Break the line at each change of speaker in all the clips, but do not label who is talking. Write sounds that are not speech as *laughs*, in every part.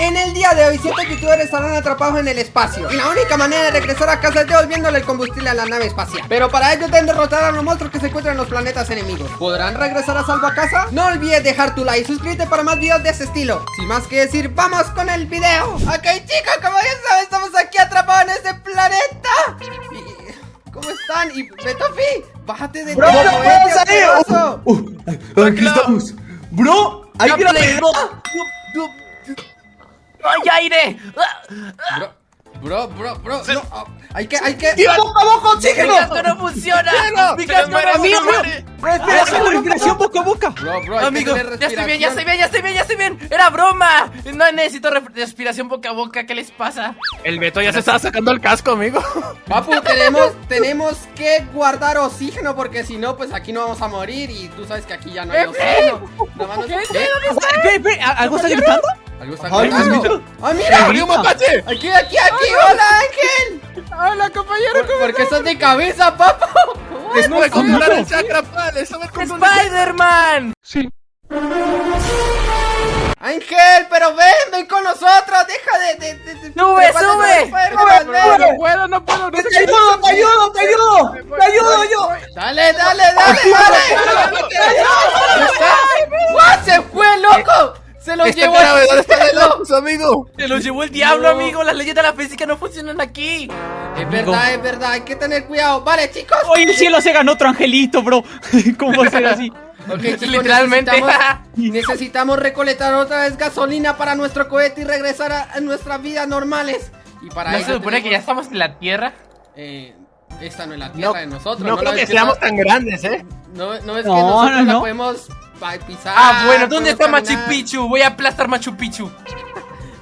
En el día de hoy, siete youtubers estarán atrapados en el espacio Y la única manera de regresar a casa es devolviéndole el combustible a la nave espacial Pero para ello deben derrotar a los monstruos que se encuentran en los planetas enemigos ¿Podrán regresar a salvo a casa? No olvides dejar tu like y suscríbete para más videos de ese estilo Sin más que decir, ¡vamos con el video! Ok chicos, como ya saben, estamos aquí atrapados en este planeta y... ¿Cómo están? Y Betofi, bájate de
Bro,
tu
no puedo salir.
asqueroso.
Uh, uh, aquí estamos. Bro, hay que ir a
¡Hay aire!
Bro, bro, bro, bro, no, ah, hay que, hay que...
¡Tira boca a boca,
¡Mi
oxígeno!
casco no funciona! ¡Mi casco no funciona!
Respiración, respiración boca a boca.
Bro, bro, hay
Amigo, ya estoy bien, ya estoy bien, ya estoy bien, ya estoy bien. Era broma. No necesito re- respiración boca a boca. ¿Qué les pasa?
El Beto ya se estaba sacando el casco, amigo.
Papu, *laughs* tenemos, *laughs* tenemos que guardar oxígeno porque si no, pues aquí no vamos a morir y tú sabes que aquí ya no hay oxígeno. ¿Qué?
¿algo está gritando?
Algo está. ¡Ah, mira!
¡Abrió un mapache!
¡Aquí, aquí, aquí! ¡Hola, Ángel!
¡Hola, compañero!
¿Por, por qué estás de cabeza, papu?
Estuve a comprar el chakra cómo
¡Spider-Man!
Ángel, pero ven, ven con nosotros. Deja de... de, de,
¡Sube, sube!
No, no puedo, no puedo. No
¡Te ayudo, te ayudo, te ayudo! ¡Te ayudo yo!
Dale, dale, dale, dale. ¡Se fue, loco! ¡Se lo
Esta
llevó
grave,
el
¿dónde está el! Lopus, amigo?
Se lo llevó el diablo,
No.
amigo. Las leyes de la física no funcionan aquí.
Es verdad, es verdad, hay que tener cuidado. Vale, chicos.
Hoy el cielo se ganó otro angelito, bro. *laughs* ¿Cómo va a ser así?
Ok, *laughs* chicos,
Literalmente.
Necesitamos, *laughs* necesitamos recolectar otra vez gasolina para nuestro cohete y regresar a, a nuestras vidas normales. Y para
¿No
ello
se supone que ya estamos en la Tierra?
Eh, esta no es la tierra
No,
de nosotros.
No creo
la
que seamos
no-
tan grandes, ¿eh?
No, no es que
No,
nosotros
no,
la
no.
podemos pisar.
Ah, bueno, ¿dónde está
podemos
Machu
caminar.
Picchu? Voy a aplastar Machu Picchu.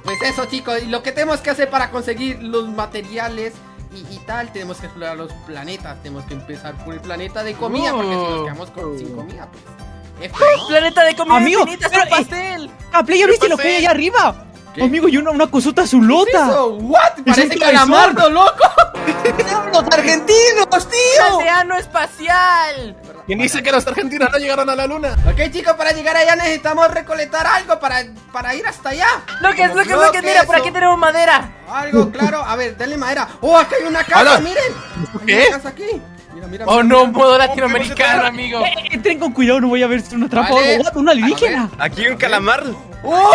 Pues eso, chicos, y lo que tenemos que hacer para conseguir los materiales y, y tal, tenemos que explorar los planetas. Tenemos que empezar por el planeta de comida, porque si nos
Oh.
quedamos con- sin comida, pues. F, ¿no?
Planeta de comida
Amigo,
infinita,
pero,
un
eh,
pastel.
Ah, Play, ¿ya viste lo que hay allá arriba?
¿Qué?
Amigo, y una, una cosota
¿Qué es
azulota.
eso? ¿What? Parece
un
calamardo, loco. *laughs*
¡Los argentinos, tío!
¡Océano espacial!
¿Quién dice que los argentinos no llegaron a la luna?
Ok, chicos, para llegar allá necesitamos recolectar algo para, para ir hasta allá.
Lo que es, lo que es, lo que es. Mira, por aquí
o
tenemos madera.
Algo, claro. A ver, denle madera. ¡Oh, acá hay una casa! ¡Miren! Hay
¿Qué?
una casa aquí. Mira, mira.
Oh,
mira,
no,
mira.
modo latinoamericano, amigo.
Eh, Entren con cuidado, no voy a ver si uno atrapa
Vale.
algo. What, ¡Una alienígena!
Aquí un calamar.
¡Oh!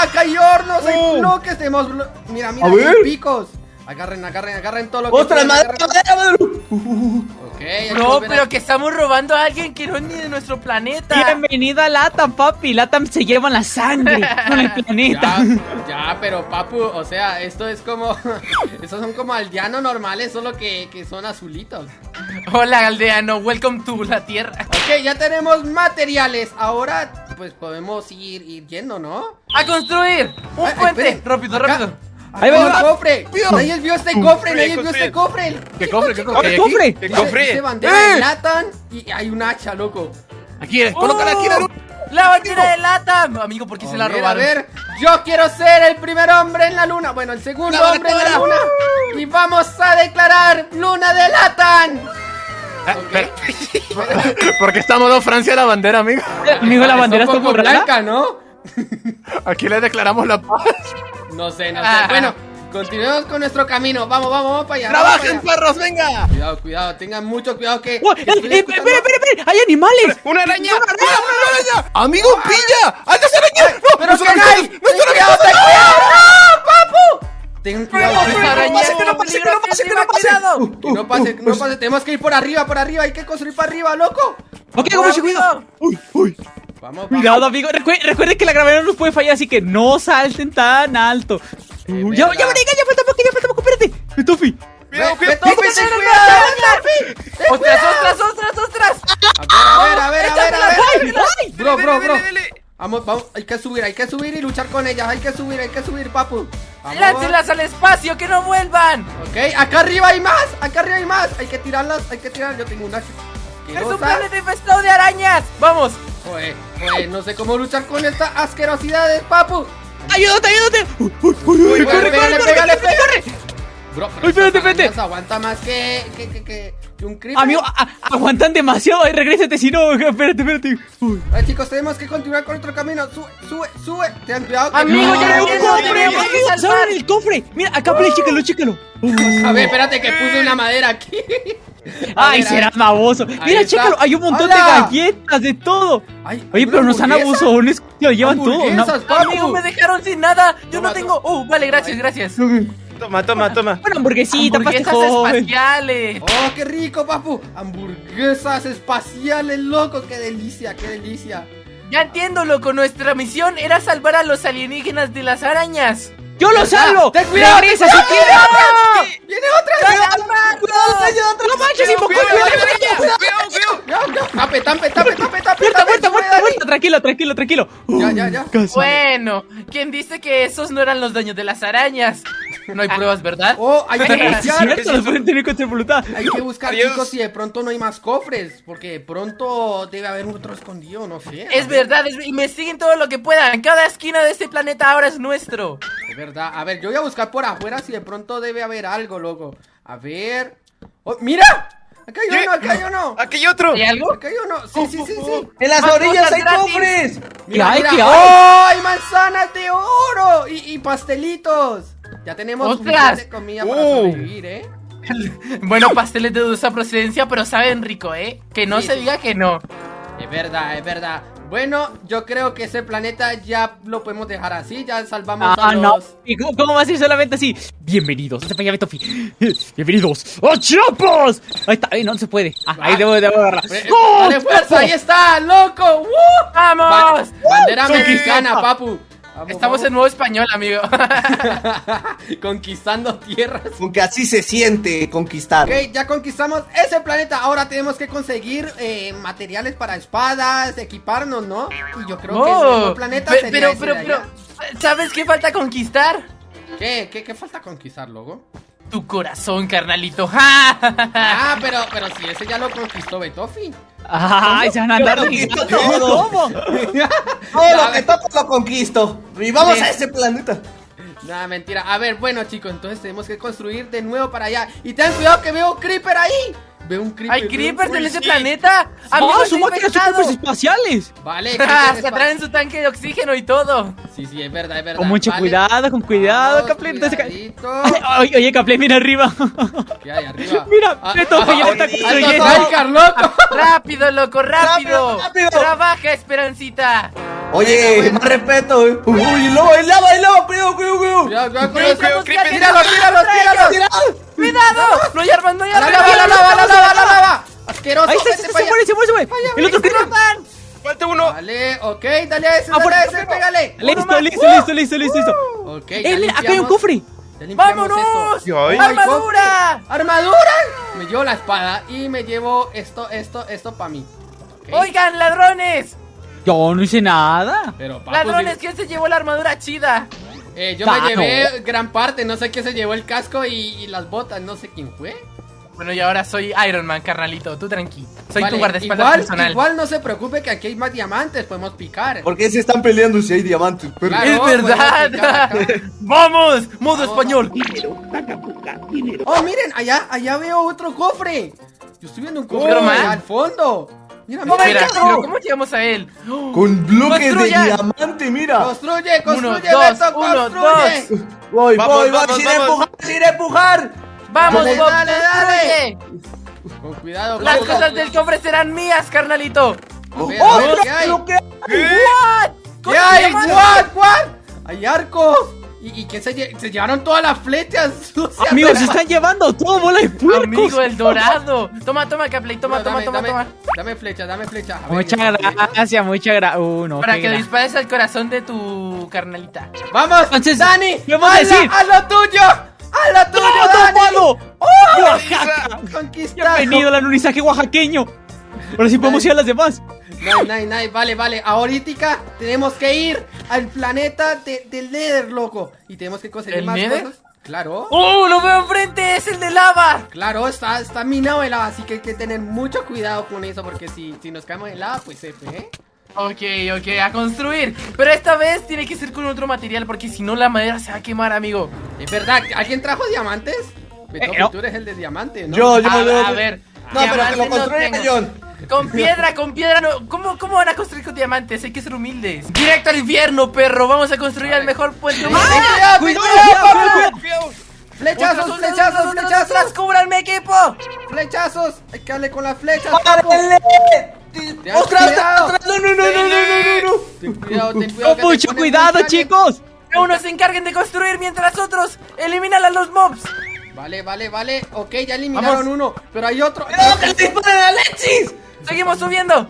Acá hay hornos, hay
Oh.
bloques, tenemos blo- Mira, mira, hay picos. Agarren, agarren, agarren todo lo que
¡Ostras,
puedan,
madera,
agarren.
madera, madera!
Ok, hay que
No, pero que estamos robando a alguien que no es ni de nuestro planeta.
Bienvenida a Latam, papi. Latam se llevan la sangre *laughs* con el planeta.
Ya, ya, pero papu, o sea, esto es como. *laughs* Estos son como aldeanos normales, solo que, que son azulitos.
Hola, aldeano. Welcome to la Tierra.
Ok, ya tenemos materiales. Ahora, pues podemos ir, ir yendo, ¿no?
¡A construir! ¡Un
ay,
puente!
esperen.
rápido,
Acá.
rápido.
Ahí va, va.
cofre. Nadie vio este cofre, nadie vio este cofre.
¿Qué cofre? ¿Qué
¡Ah,
cofre?
el
¿Aquí?
cofre!
¿Qué cofre?
bandera
¡Eh!
de Latan y hay un hacha, loco.
Aquí, eh, colócala aquí en la luna.
¡La bandera de lata! Amigo, ¿por qué se la robaron?
A ver, yo quiero ser el primer hombre en la luna. Bueno, el segundo
La
hombre en la luna. Y vamos a declarar luna de Latan.
Ah. *laughs* ¿Por qué está modo Francia la bandera, amigo?
Amigo, la bandera está borrada.
blanca, ¿no?
Aquí le declaramos la paz.
No sé, no sé.
Ah.
Bueno, continuemos con nuestro camino. Vamos, vamos, vamos para allá.
¡Trabajen,
para allá.
perros, venga!
Cuidado, cuidado, tengan mucho cuidado que.
¡Oh,
que
eh, eh, espera, espera, espera! ¡Hay animales!
¡Una araña! ¡Mira, una araña! ¡Amigo, pilla! ¡Hay dos arañas! ¡No,
¡Pero
no son
qué hay!
arañas! ¡No
¡Ten
son
cuidado,
arañas!
ten cuidado! ¡No, papu! Ten cuidado,
¡Esa
ten cuidado.
araña
pase, que no pase, que no pase, que no pase!
cuidado!
Que no pase, que no pase. Tenemos que ir por arriba, por arriba. Hay que construir para arriba, loco.
Ok, con mucho cuidado.
¡Uy, uy!
Vamos, vamos.
Cuidado, amigo. Recuer- recuerden que la gravedad no nos puede fallar, así que no salten tan alto. Uh, ya, ya, marica, ya falta poco, ya falta poco. Espérate. Tufi.
¡Cuidado,
Ve- ve-
cuidado!
Tofi, ten
¡Ten
cuidado,
cuidado!
Tofi. Ten
¡Ostras, ostras, ostras, ostras!
A ver, a ver, a ver, a ver. Bro, bro, bro. Vamos, vamos, hay que subir, hay que subir y luchar con ellas, hay que subir, hay que subir, papu.
¡Láncenlas al espacio, que no vuelvan!
Ok, acá arriba hay más, acá arriba hay más. Hay que tirarlas, hay que tirar. Yo tengo una
¡Es un planeta infestado de arañas! ¡Vamos!
Joder, no sé cómo luchar con estas asquerosidades, papu.
¡Ayúdate, ayúdate! Uy, uy, uy, corre, corre,
pégale,
corre, corre.
Bro,
Ay, espérate, espérate.
aguanta más que, que, que, que, que un creeper.
Amigo, aguantan demasiado. Ay, regrésate, si no. *laughs* Espérate, espérate. Uy.
A ver, chicos, tenemos que continuar con nuestro camino. Sube, sube, sube. Tengan cuidado. que-
Amigo, ya
no
no, tenemos
abre el cofre! Mira, acá, Play, chécalo, chécalo.
A ver, espérate que puse una madera aquí. *laughs*
Ay, serás baboso. Mira, chécalo, hay un montón de galletas, de todo.
Ay,
Oye,
¿hay
pero
una
no sean
hamburguesa?
abusones, se lo llevan todo. ¿no?
Hamburguesas, papu.
Amigo, me dejaron sin nada. Yo
Toma,
no tengo. Oh, vale, gracias, gracias.
Toma, toma, toma.
Una hamburguesita,
Hamburguesas
paste joven.
espaciales.
Oh, qué rico, papu. Hamburguesas espaciales, loco. Qué delicia, qué delicia.
Ya entiendo, loco. Nuestra misión era salvar a los alienígenas de las arañas.
¡Yo lo salvo!
ten cuidado,
¡Regresa
ten
si
cuidado.
quieres! Tranquilo, tranquilo, tranquilo.
Ya, ya, ya.
Casi.
Bueno, ¿quién dice que esos no eran los daños de las arañas? No hay pruebas, ¿verdad?
Oh, hay que *laughs* buscar.
cierto, los pueden tener contra voluntad.
Hay que buscar,
Adiós.
chicos, si de pronto no hay más cofres. Porque de pronto debe haber otro escondido, no sé.
Es verdad, es- investiguen todo lo que puedan. Cada esquina de este planeta ahora es nuestro.
Es verdad. A ver, yo voy a buscar por afuera si de pronto debe haber algo, loco. A ver. Oh, ¡Mira! Acá hay
¿Qué?
uno, acá hay uno.
Aquí hay otro.
¿Hay algo?
Acá hay uno. Sí, sí, sí, sí.
En las orillas hay
gratis.
cofres.
Mira,
hay?
mira.
¿Qué hay?
¡Oh! ¡Hay manzanas de oro! Y, y pastelitos. Ya tenemos
¡Ostras!
suficiente comida para
Uh.
sobrevivir, ¿eh? *laughs*
Bueno, pasteles de dudosa procedencia, pero saben rico, ¿eh? Que no
Sí,
se
sí.
diga que no.
Es verdad, es verdad. Bueno, yo creo que ese planeta ya lo podemos dejar así. Ya salvamos
Ah,
a
no.
los...
¿Y cómo, cómo va a ser solamente así? Bienvenidos. Este para allá, Tofi. Bienvenidos a Chiapas. Ahí está. Ahí no se puede. Ah, ahí debo, debo agarrar.
Eh,
¡Oh,
¡Dale fuerza! ¡Ahí está, loco!
¡Vamos!
Ba- bandera mexicana, papu. Vamos,
Estamos
vamos.
en nuevo español, amigo. *laughs*
Conquistando tierras.
Aunque así se siente conquistar.
Ok, ya conquistamos ese planeta. Ahora tenemos que conseguir eh, materiales para espadas, equiparnos, ¿no? Y yo creo que el planeta sería
pero,
ese
pero,
de
pero,
allá.
¿sabes qué falta conquistar?
¿Qué? ¿Qué? ¿Qué falta conquistar, loco?
Tu corazón, carnalito. *laughs* ¡Ja!
Ah, pero, pero si ese ya lo conquistó Betofi.
Ay, se van a andar
conquisto todo.
¿Cómo? *laughs*
Todo lo que toco lo conquisto. Y vamos
Sí.
a ese planeta.
Nada, mentira. A ver, bueno, chicos, entonces tenemos que construir de nuevo para allá. Y ten cuidado que veo un creeper ahí. Veo un creeper.
¿Hay creepers en ese planeta? ¡Amigo,
¡Ah,
está
son máquinas
infectado!
super espaciales!
Vale, *laughs*
Hasta
espa-
traen su tanque de oxígeno y todo.
Sí, sí, es verdad, es verdad.
Con mucho
Vale.
cuidado, con cuidado,
Vamos,
Caplén. entonces ca-
cuidadito.
Ay, *laughs* Oye, oye, Caplén, mira arriba.
¿Qué hay arriba? *laughs*
Mira,
Ah,
Beto,
ah, ah.
¡Rápido, loco, rápido!
Rápido, rápido.
¡Trabaja, Esperancita!
Oye, más respeto. eh. Uy, lobo, el lava, el lava. Cuidado, cuidado, cuidado.
Cuidado, cuidado
Cuidado, cuidado,
Tíralo,
cuidado.
tíralo, tíralo.
Tirado.
¡Cuidado! ¡No hay armas, no hay
La
armas!
lava, la lava, la lava, la lava. Asqueroso.
Ahí se, se muere, se muere, se muere. El otro creeper.
Falta uno.
Vale, ok, dale a ese,
Ah,
dale a ese, pégale.
Listo, listo, listo, listo, listo, listo.
Ok,
Eh, acá hay un cofre.
¡Vámonos! ¡Armadura!
¡Armadura! Me llevo la espada y me llevo esto, esto, esto para mí.
¡Oigan, ladrones!
Yo no hice nada.
Pero, papu,
¡Ladrones! ¿Quién se llevó la armadura chida?
Eh, yo
Ah,
me llevé
no.
gran parte, no sé quién se llevó el casco y, y las botas, no sé quién fue.
Bueno, y ahora soy Iron Man, carnalito. Tú tranqui. Soy
Vale,
tu guardaespaldas
igual,
personal.
igual no se preocupe que aquí hay más diamantes, podemos picar.
¿Por qué se están peleando si hay diamantes? Pero-
Claro,
¡Es verdad! *laughs* ¡Vamos! ¡Modo
Vamos,
español!
Oh, miren, allá, allá veo otro cofre. Yo estoy viendo un cofre allá al fondo. Mira,
No,
mira,
¿cómo llegamos a él?
Con bloques de diamante, mira.
Construye, construye,
dos,
Beto,
uno,
construye.
dos.
Voy,
Vamos,
voy,
vamos,
Sin
vamos.
empujar, sin empujar.
¡Vamos,
Dale,
Bob!
dale, dale. Con cuidado,
Las cosas del cofre serán mías, carnalito.
¡Oh,
ver,
mira
¿qué hay?
lo que
¿What?
¿Qué hay? ¿What? ¿What? Hay arcos. ¿Y, y qué se, lle- se llevaron todas las flechas? *laughs*
Amigos, se están llevando todo bola de puercos.
Amigo, el *laughs* dorado. Toma, toma, Capley, toma,
No,
toma,
dame,
toma,
dame,
toma.
Dame flecha, dame flecha. A ver,
Muchas gracias, muchas gracias. Uh, no,
Para que
gra-
dispares al corazón de tu carnalita.
Vamos,
Entonces,
Dani,
¿qué vamos a
la-
decir?
haz lo tuyo. Haz lo tuyo,
¡No,
Dani. ¡Oh!
¡Oaxaca!
Conquistado.
Bienvenido al anunizaje oaxaqueño. Ahora sí podemos ir a las demás.
Nice, nice, nice. Vale, vale. Ahorita tenemos que ir al planeta de- del Nether, loco. Y tenemos que conseguir
¿El
más
Nether?
cosas. Claro.
¡Oh, lo veo enfrente! ¡Es el de lava!
Claro, está, está minado de lava, así que hay que tener mucho cuidado con eso, porque si, si nos caemos en lava, pues F, ¿eh?
Ok, ok, a construir. Pero esta vez tiene que ser con otro material porque si no la madera se va a quemar, amigo.
Es verdad, ¿alguien trajo diamantes? Beto,
Eh, no.
tú eres el de diamantes, ¿no?
Yo, yo,
a,
yo.
a ver.
No, pero que lo
no tengo.
John.
Con piedra, con piedra no. ¿Cómo, ¿Cómo van a construir con diamantes? Hay que ser humildes. Directo al infierno, perro. Vamos a construir el mejor puente.
¡Ah! ¡Cuidado,
cuidado,
cuidado!
¡Flechazos,
flechazos, flechazos! ¡Cúbranme, equipo! ¡Flechazos! ¡Hay que darle con las flechas!
¡Ostras! ¡Ostras! ¡No, no, no, no, no, no!
Ten cuidado, ten cuidado. Oh,
¡Con mucho cuidado, chicos!
¡Que unos se encarguen de construir mientras otros eliminan a los mobs.
Vale, vale, vale. Ok, ya eliminaron uno. Pero hay otro.
¡No, que disparan a Alexis!
Seguimos subiendo.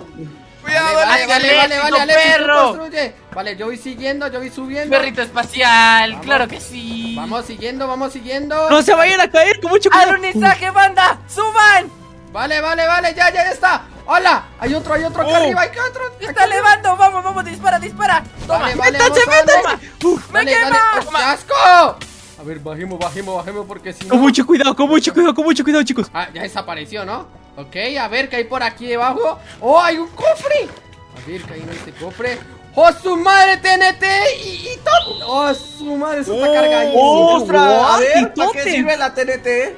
Vale, vale, vale, vale, vale,
perro.
construye. Vale, yo voy siguiendo, yo voy subiendo.
Perrito espacial,
Vamos.
claro que sí.
Vamos siguiendo, vamos siguiendo.
No se vayan a caer, con mucho cuidado.
¡Alunizaje, banda! ¡Suban!
Vale, vale, vale, ya, ya, ya está. Hola, hay otro, hay otro acá
Oh.
arriba, hay otro.
¡Se
acá
está
arriba.
elevando! ¡Vamos, vamos! ¡Dispara, dispara! ¡Toma!
Vale, vale,
¡Métanse,
vamos,
métanse!
¡Me quema!
¡Oh, ¡Qué asco! A ver, bajemos, bajemos, bajemos porque si no...
Con mucho cuidado, con mucho cuidado, con mucho cuidado, chicos.
Ah, ya desapareció, ¿no? Ok, a ver, ¿qué hay por aquí debajo? ¡Oh, hay un cofre! A ver, ¿qué hay en este cofre? ¡Oh, su madre, TNT! Y, y todo. ¡Oh, su madre, eso está
Oh,
cargadísimo!
¡Ostras! A ver, ¿para qué sirve la TNT?
Eh,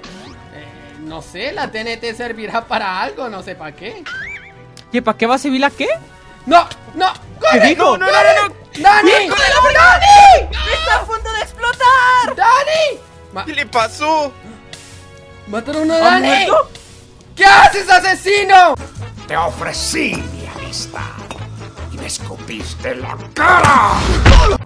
no sé, la TNT servirá para algo, no sé para qué.
¿Qué, ¿Para qué va a servir la qué?
¡No, no!
¿Qué
¡Corre!
dijo?
¡No, no, no! no. ¡Dani! ¡Dani!
¡Está a punto de explotar!
¡Dani! Ma-
¿Qué le pasó?
¡Mataron a
¿Ha
Dani!
muerto?
¿Qué haces, asesino?
Te ofrecí mi amistad y me escupiste la cara.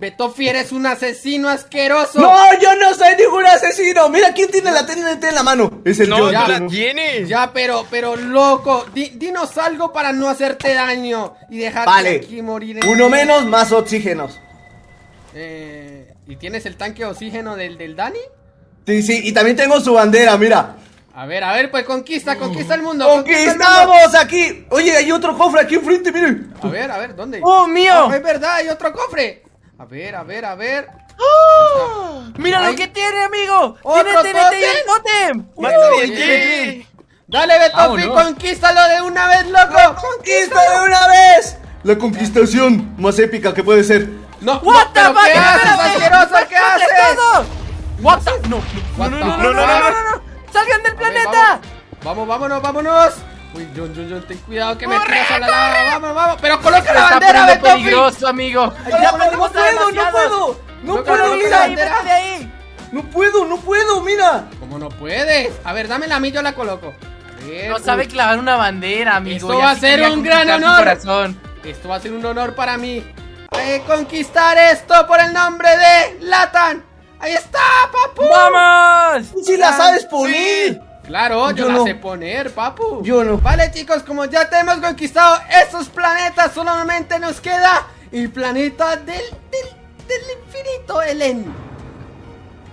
Betofi, eres un asesino asqueroso.
¡No, yo no soy ningún asesino! Mira quién tiene la TNT en la mano. Es el
No,
ya.
la tienes.
Ya, pero, pero, loco, di- dinos algo para no hacerte daño y dejarte
Vale.
aquí morir. en-
Uno menos, más oxígenos.
Eh, ¿Y tienes el tanque de oxígeno del, del Dani?
Sí, sí, y también tengo su bandera, mira.
A ver, a ver, pues conquista, conquista el mundo. conquista el mundo.
¡Conquistamos aquí! Oye, hay otro cofre aquí enfrente, miren.
A ver, a ver, ¿dónde?
¡Oh, mío!
Ah, es verdad, hay otro cofre. A ver, a ver, a ver.
¡Mira
Ay.
lo que tiene, amigo!
¿Otro
¡Tiene TNT y el
bien. Dale, Betofi, conquístalo de una vez, loco.
¡Conquista de una vez! La conquistación más épica que puede ser.
No,
¡What
no, pero! ¿qué haces, asqueroso? ¿Qué
¡explote
haces?
todo! ¡What the- No, no, no, no, no, no, no, no. ¡Salgan del
A ver,
planeta!
Vamos, vamos, vámonos, vámonos. Uy, John, John, John, ten cuidado que me
¡Corre,
tiras a la lava. Vamos, vamos. Pero coloca la bandera, Betofi.
peligroso, amigo.
No,
Ya
no, puedo, no puedo. No puedo, mira.
de ahí.
No puedo, no puedo, mira.
¿Cómo no puedes? A ver, dámela a mí, yo la coloco. Ver,
No
uy,
sabe clavar una bandera, amigo.
Esto va a ser un gran honor. Esto va a ser un honor para mí. Eh, conquistar esto por el nombre de Latan. Ahí está, papu.
¡Vamos!
Tú sí la sabes poner.
Claro, yo,
Yo
la
no.
sé poner, papu.
Yo no.
Vale, chicos, como ya te hemos conquistado estos planetas, solamente nos queda el planeta del, del, del infinito, Elen.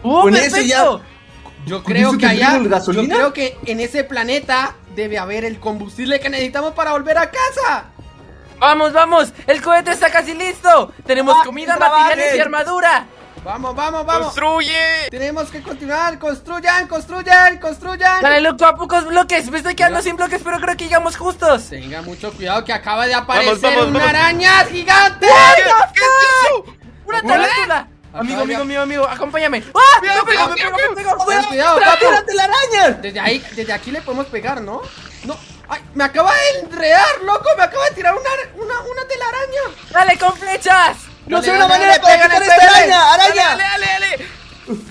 ¡Oh,
Con
perfecto!
Yo
¿Con
creo que allá, yo creo que en ese planeta debe haber el combustible que necesitamos para volver a casa.
¡Vamos, vamos! ¡El cohete está casi listo! ¡Tenemos
Ah,
comida, materiales y armadura!
Vamos, vamos, vamos.
¡Construye!
Tenemos que continuar. Construyan, construyan, construyan.
Dale, loco, a pocos bloques. Me estoy quedando sin bloques, pero creo que llegamos justos.
Tenga mucho cuidado que acaba de aparecer
vamos,
una
vamos.
araña gigante.
¿Qué, ¿Qué es eso?
¡Una tarántula! Amigo, amigo, amigo, amigo, acompáñame. ¡Ah!
Cuidado,
¡Me pegó, me
cuidado,
pegó, me!
Ten cuidado,
¡Espera,
papu.
espérate, la araña!
Desde ahí, desde aquí le podemos pegar, ¿no? No. Ay, me acaba de enredar, loco. Me acaba de tirar una, una, una telaraña.
¡Dale con flechas!
No
Dale,
sé una
dale,
manera de
dale,
quitar esta araña, araña.
¡Dale, dale, dale!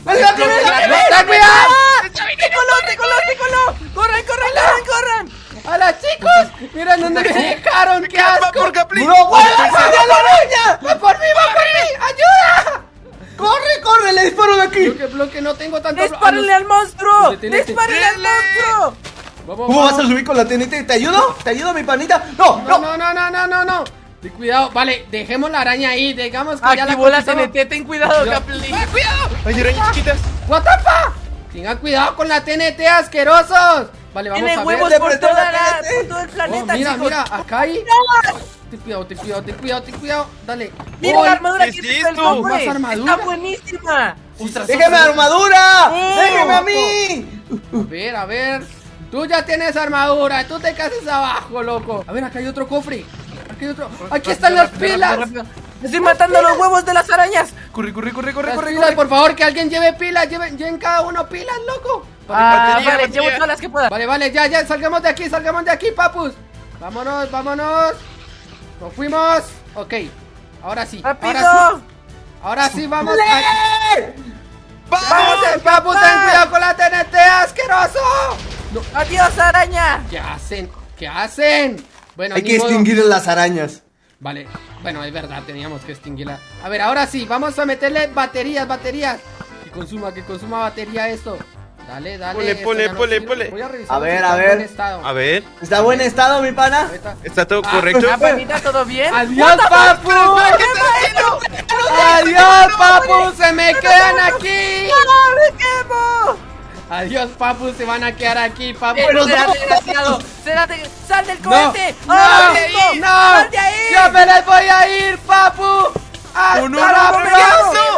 ¡Dale, la tiene!
¡Ten cuidado!
¡Te coló, te coló! ¡Corran, corran, corran, corran!
¡Hola, chicos! Miren dónde me dejaron. ¡Qué
¡Va
asco!
por Capli!
¡No vuelvas a la araña!
¡Va por mí, va por mí! ¡Ayuda!
¡Corre, corre! ¡Le disparo de aquí!
Bloque, bloque, no tengo tanto...
¡Dispárenle al monstruo! ¡Dispárenle al monstruo!
¿Cómo vas a subir con la TNT? ¿Te ayudo? ¿Te ayudo, mi panita? ¡No,
No,
no!
no, no, no, no, no, no. Ten cuidado. Vale, dejemos la araña ahí. Digamos que ya la
Activó la
conquistamos.
TNT, ten cuidado.
¡Cuidado! ¡Hay arañas chiquitas!
What the fuck? Tengan cuidado con la TNT, asquerosos. Vale, vamos
Tiene
a
huevos
ver.
por,
prestó
toda
la
la,
TNT.
por todo el
Oh,
planeta,
mira,
chicos.
mira, acá hay. Ten cuidado, ten cuidado, ten cuidado, ten cuidado. Dale.
Mira la armadura
¿qué
que tiene el hombre. Está buenísima.
¡Déjame armadura!
Oh,
¡Déjame a mí!
A ver, a ver. Tú ya tienes armadura, tú te casas abajo, loco. A ver, acá hay otro cofre. Aquí hay otro. Aquí están las
Rápido,
pilas.
rápido, rápido. Estoy matando los huevos de las arañas. Corre, corre, corre, corre,
Las
corre,
pilas,
corre.
por favor, que alguien lleve pilas. Lleven, lleven cada uno pilas, loco.
Ah,
Batería,
vale,
batería.
llevo todas las que pueda.
Vale, vale, ya, ya, salgamos de aquí, salgamos de aquí, papus. Vámonos, vámonos. Nos fuimos. Ok, ahora sí. Ahora sí,
¡Rápido!
ahora sí vamos. a-
¡Eh!
Vamos, eh, papu, ten cuidado con la TNT, asqueroso.
¡Adiós, araña!
¿Qué hacen? ¿Qué hacen? Bueno,
Hay que
modo.
extinguir a las arañas.
Vale, bueno, es verdad, teníamos que extinguirla. A ver, ahora sí, vamos a meterle baterías, baterías. Que consuma, que consuma batería esto. Dale, dale. No
ponle,
sirve.
ponle.
Voy a revisar
A ver,
está
a
en
ver.
buen estado.
A ver,
¿Está en buen estado, mi pana?
¿está todo
Ah,
correcto?
¿Ah, panita, todo bien?
¡Adiós, papu! ¡Adiós, papu! ¡Se me quedan aquí!
¡Me quemo!
¡Adiós, papu! Se van a quedar aquí, papu.
Eh, ¡Espérate, desgraciado! ¡Espérate! ¡Sal del
¡No!
cohete!
¡No!
¡Ahora mismo!
¡No!
¡Sal de ahí!
¡Yo me les voy a ir, papu! ¡Hasta
¡No, no,
la
no, no,
próxima!